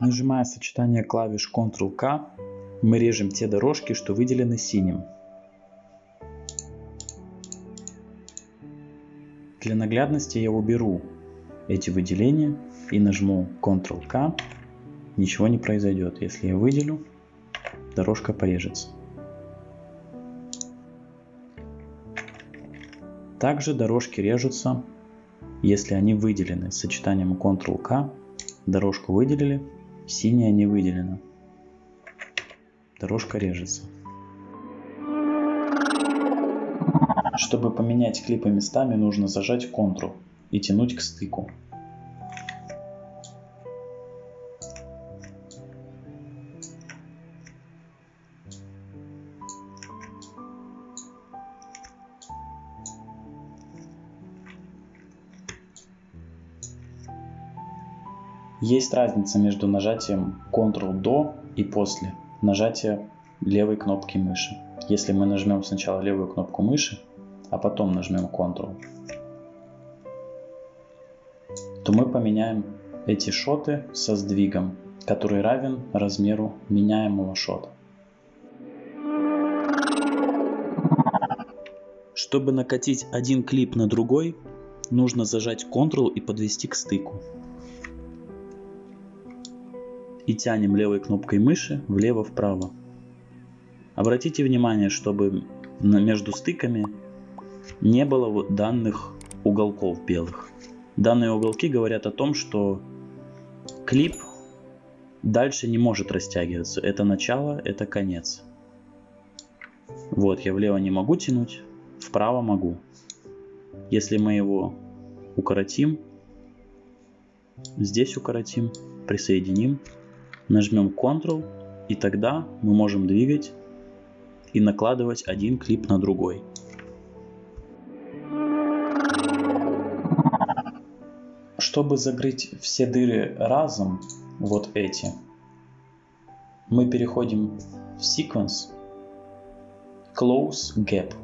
Нажимая сочетание клавиш Ctrl-K, мы режем те дорожки, что выделены синим. Для наглядности я уберу эти выделения и нажму Ctrl-K. Ничего не произойдет. Если я выделю, дорожка порежется. Также дорожки режутся, если они выделены. Сочетанием Ctrl-K дорожку выделили, синяя не выделена. Дорожка режется. Чтобы поменять клипы местами, нужно зажать Ctrl и тянуть к стыку. Есть разница между нажатием Ctrl до и после нажатия левой кнопки мыши. Если мы нажмем сначала левую кнопку мыши, а потом нажмем Ctrl, то мы поменяем эти шоты со сдвигом, который равен размеру меняемого шота. Чтобы накатить один клип на другой, нужно зажать Ctrl и подвести к стыку и тянем левой кнопкой мыши влево-вправо. Обратите внимание, чтобы между стыками не было данных уголков белых. Данные уголки говорят о том, что клип дальше не может растягиваться. Это начало, это конец. Вот, я влево не могу тянуть, вправо могу. Если мы его укоротим, здесь укоротим, присоединим, Нажмем Ctrl и тогда мы можем двигать и накладывать один клип на другой. Чтобы закрыть все дыры разом, вот эти, мы переходим в Sequence, Close Gap.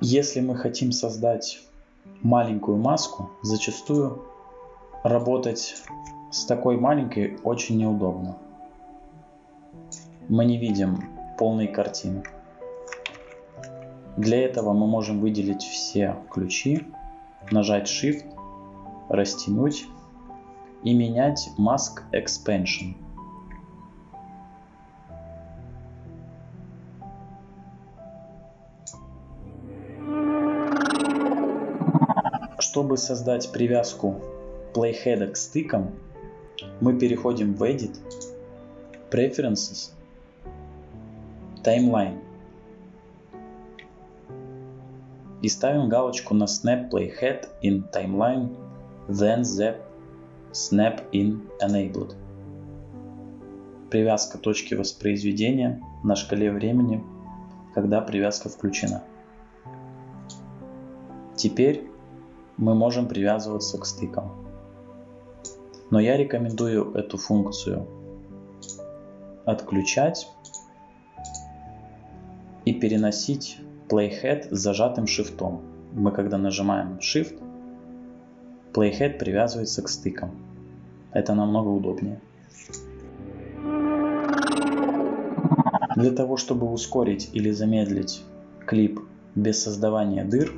Если мы хотим создать маленькую маску, зачастую работать с такой маленькой очень неудобно. Мы не видим полной картины. Для этого мы можем выделить все ключи, нажать Shift, растянуть и менять Mask Expansion. Чтобы создать привязку Playhead к стыкам, мы переходим в Edit, Preferences, Timeline и ставим галочку на Snap Playhead in Timeline, then Zap Snap in Enabled. Привязка точки воспроизведения на шкале времени, когда привязка включена. Теперь мы можем привязываться к стыкам. Но я рекомендую эту функцию отключать и переносить Playhead с зажатым шифтом. Мы когда нажимаем Shift, Playhead привязывается к стыкам. Это намного удобнее. Для того, чтобы ускорить или замедлить клип без создавания дыр,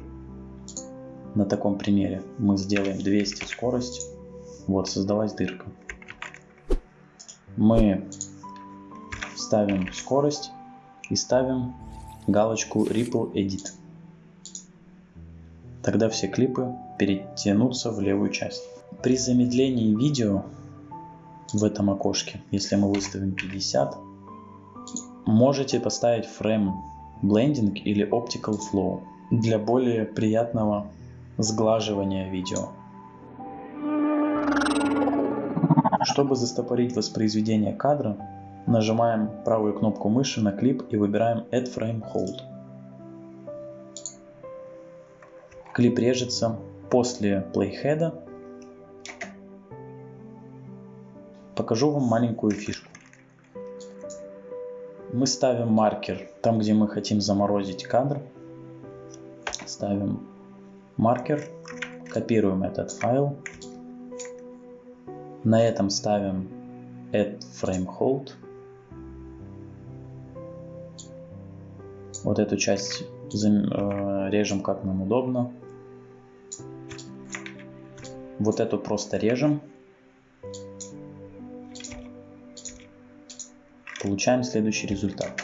на таком примере мы сделаем 200 скорость. Вот, создалась дырка. Мы ставим скорость и ставим галочку Ripple Edit. Тогда все клипы перетянутся в левую часть. При замедлении видео в этом окошке, если мы выставим 50, можете поставить Frame Blending или Optical Flow для более приятного Сглаживание видео. Чтобы застопорить воспроизведение кадра, нажимаем правую кнопку мыши на клип и выбираем Add Frame Hold. Клип режется после плейхеда. Покажу вам маленькую фишку. Мы ставим маркер там, где мы хотим заморозить кадр. Ставим маркер, Копируем этот файл. На этом ставим add frame hold. Вот эту часть э, режем как нам удобно. Вот эту просто режем. Получаем следующий результат.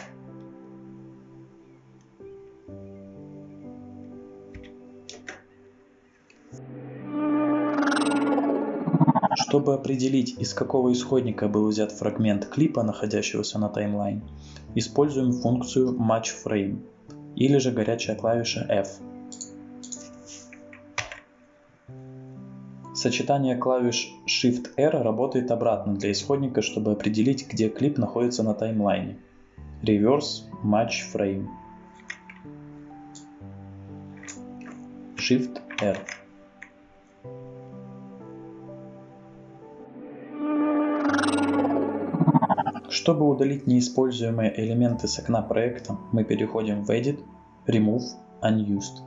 Чтобы определить, из какого исходника был взят фрагмент клипа, находящегося на таймлайне, используем функцию matchFrame или же горячая клавиша F. Сочетание клавиш Shift-R работает обратно для исходника, чтобы определить, где клип находится на таймлайне. Reverse Match Frame. Shift-R. Чтобы удалить неиспользуемые элементы с окна проекта, мы переходим в Edit, Remove, Unused.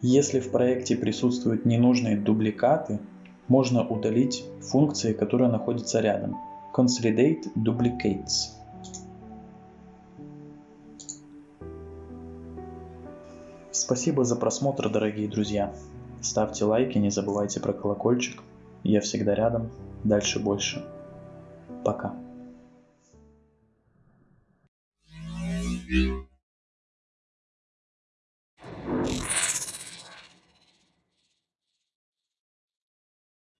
Если в проекте присутствуют ненужные дубликаты, можно удалить функции, которые находятся рядом. Consolidate Duplicates. Спасибо за просмотр, дорогие друзья. Ставьте лайки, не забывайте про колокольчик. Я всегда рядом. Дальше больше. Пока. Thank you.